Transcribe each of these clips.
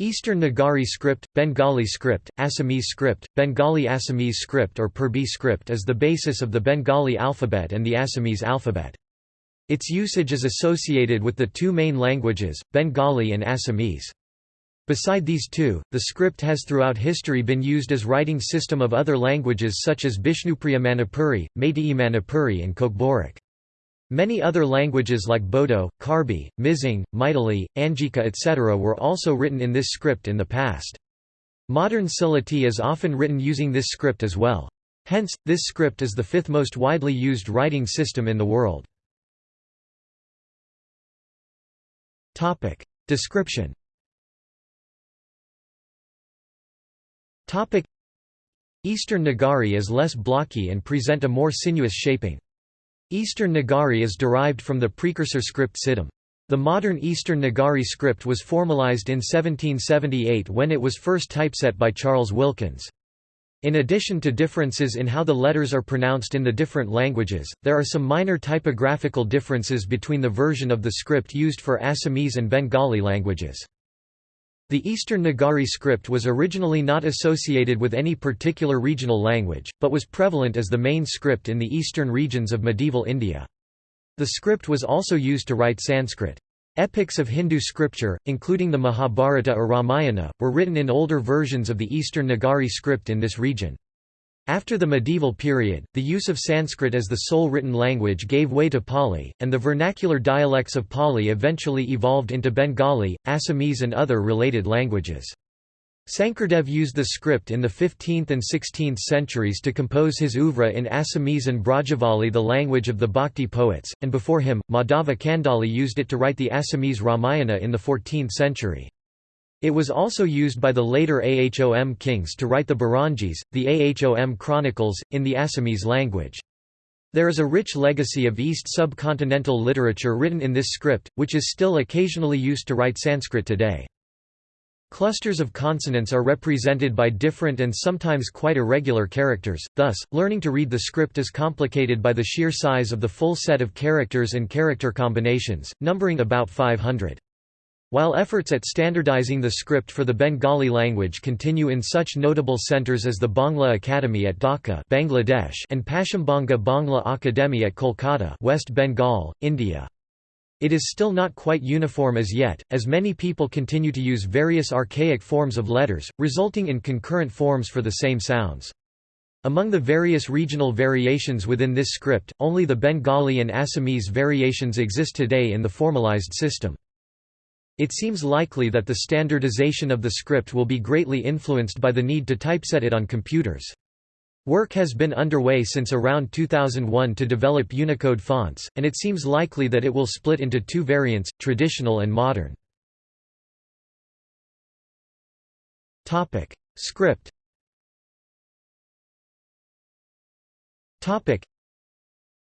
Eastern Nagari script, Bengali script, Assamese script, Bengali Assamese script or Purbi script is the basis of the Bengali alphabet and the Assamese alphabet. Its usage is associated with the two main languages, Bengali and Assamese. Beside these two, the script has throughout history been used as writing system of other languages such as Bishnupriya Manipuri, Meitei Manipuri and Kokborok. Many other languages like Bodo, Karbi, Mizing, Maithili, Angika etc. were also written in this script in the past. Modern Sylheti is often written using this script as well. Hence, this script is the fifth most widely used writing system in the world. Description Eastern Nagari is less blocky and present a more sinuous shaping. Eastern Nagari is derived from the precursor script Siddham. The modern Eastern Nagari script was formalized in 1778 when it was first typeset by Charles Wilkins. In addition to differences in how the letters are pronounced in the different languages, there are some minor typographical differences between the version of the script used for Assamese and Bengali languages. The Eastern Nagari script was originally not associated with any particular regional language, but was prevalent as the main script in the eastern regions of medieval India. The script was also used to write Sanskrit. Epics of Hindu scripture, including the Mahabharata or Ramayana, were written in older versions of the Eastern Nagari script in this region. After the medieval period, the use of Sanskrit as the sole written language gave way to Pali, and the vernacular dialects of Pali eventually evolved into Bengali, Assamese and other related languages. Sankardev used the script in the 15th and 16th centuries to compose his oeuvre in Assamese and Brajavali the language of the Bhakti poets, and before him, Madhava Kandali used it to write the Assamese Ramayana in the 14th century. It was also used by the later Ahom kings to write the Burunjis, the Ahom chronicles, in the Assamese language. There is a rich legacy of East subcontinental literature written in this script, which is still occasionally used to write Sanskrit today. Clusters of consonants are represented by different and sometimes quite irregular characters, thus, learning to read the script is complicated by the sheer size of the full set of characters and character combinations, numbering about 500. While efforts at standardizing the script for the Bengali language continue in such notable centers as the Bangla Academy at Dhaka Bangladesh and Paschimbanga Bangla Akademi at Kolkata West Bengal, India. It is still not quite uniform as yet, as many people continue to use various archaic forms of letters, resulting in concurrent forms for the same sounds. Among the various regional variations within this script, only the Bengali and Assamese variations exist today in the formalized system. It seems likely that the standardization of the script will be greatly influenced by the need to typeset it on computers. Work has been underway since around 2001 to develop Unicode fonts, and it seems likely that it will split into two variants, traditional and modern. Topic. Script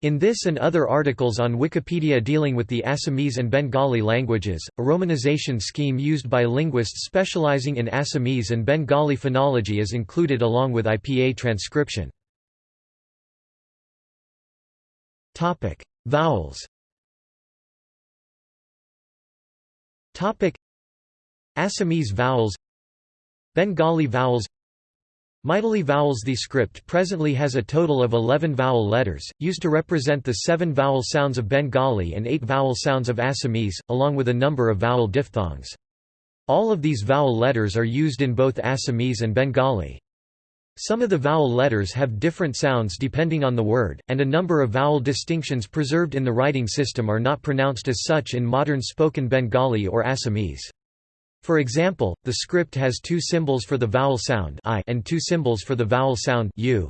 in this and other articles on Wikipedia dealing with the Assamese and Bengali languages, a romanization scheme used by linguists specializing in Assamese and Bengali phonology is included along with IPA transcription. Vowels. Assamese vowels. Bengali vowels Maithili vowels The script presently has a total of 11 vowel letters, used to represent the seven vowel sounds of Bengali and eight vowel sounds of Assamese, along with a number of vowel diphthongs. All of these vowel letters are used in both Assamese and Bengali. Some of the vowel letters have different sounds depending on the word, and a number of vowel distinctions preserved in the writing system are not pronounced as such in modern spoken Bengali or Assamese. For example, the script has two symbols for the vowel sound I and two symbols for the vowel sound U.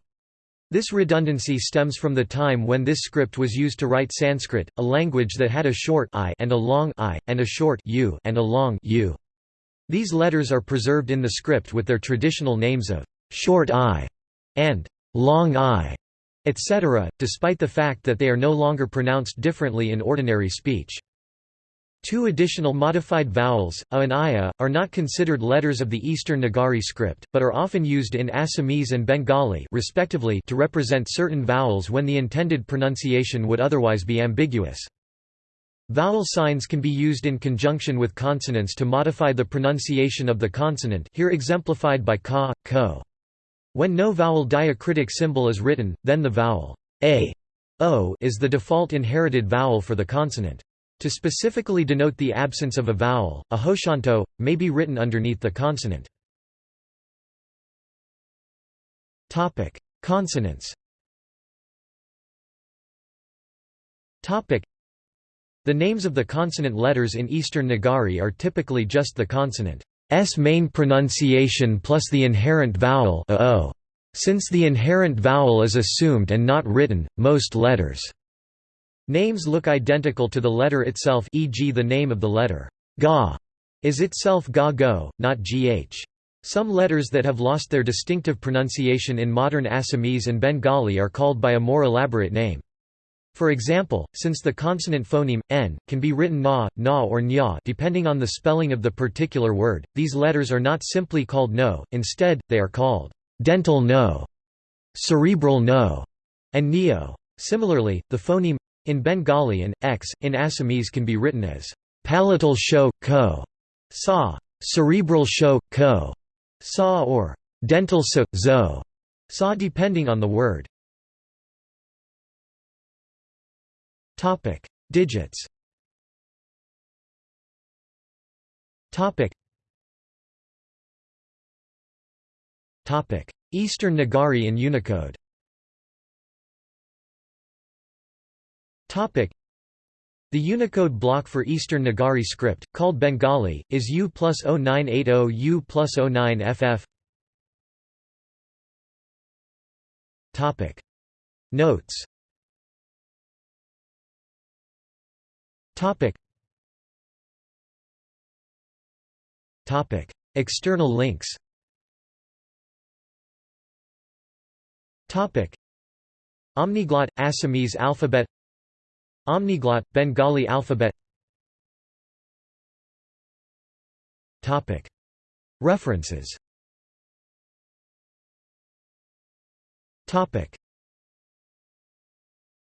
This redundancy stems from the time when this script was used to write Sanskrit, a language that had a short I and a long I, and a short U and a long U. These letters are preserved in the script with their traditional names of short I and long I, etc., despite the fact that they are no longer pronounced differently in ordinary speech. Two additional modified vowels, a and ia, are not considered letters of the Eastern Nagari script, but are often used in Assamese and Bengali respectively to represent certain vowels when the intended pronunciation would otherwise be ambiguous. Vowel signs can be used in conjunction with consonants to modify the pronunciation of the consonant here exemplified by ka, ko. When no vowel diacritic symbol is written, then the vowel a, o is the default inherited vowel for the consonant. To specifically denote the absence of a vowel, a hoshanto, may be written underneath the consonant. Consonants the names of the consonant letters in Eastern Nagari are typically just the consonant's main pronunciation plus the inherent vowel o. Since the inherent vowel is assumed and not written, most letters' names look identical to the letter itself e.g. the name of the letter ga is itself ga go, not gh. Some letters that have lost their distinctive pronunciation in modern Assamese and Bengali are called by a more elaborate name. For example, since the consonant phoneme, n, can be written na, na or nya depending on the spelling of the particular word, these letters are not simply called no, instead, they are called dental no, cerebral no, and neo. Similarly, the phoneme in Bengali and x in Assamese can be written as palatal sho, ko, sa, cerebral sho, ko, sa or dental so, zo, sa depending on the word. Topic: Digits. Topic: Eastern Nagari in Unicode. The Unicode block for Eastern Nagari script, called Bengali, is U plus 0980 U plus 09FF. Topic. Notes. External links. Omniglot – Assamese alphabet Omniglot – Bengali alphabet. References.